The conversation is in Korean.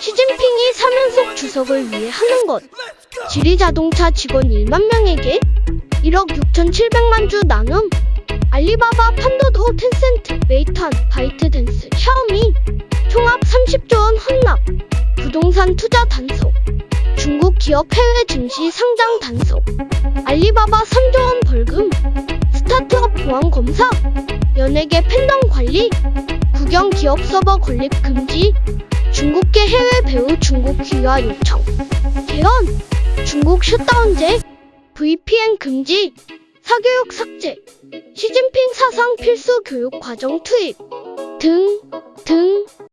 시진핑이 3연속 주석을 위해 하는 것. 지리자동차 직원 1만 명에게 1억 6,700만 주 나눔. 알리바바, 핀둬둬, 텐센트, 메이퇀, 바이트댄스, 샤오미. 총합 30조 원 헌납. 부동산 투자 단속. 중국 기업 해외 증시 상장 단속. 알리바바 3조 원 벌금. 스타트업 보안 검사. 연예계 팬덤 관리. 국영 기업 서버 건립 금지. 배우 중국 귀화 요청. 개헌. 중국 셧다운제. VPN 금지. 사교육 삭제. 시진핑 사상 필수 교육 과정 투입. 등, 등.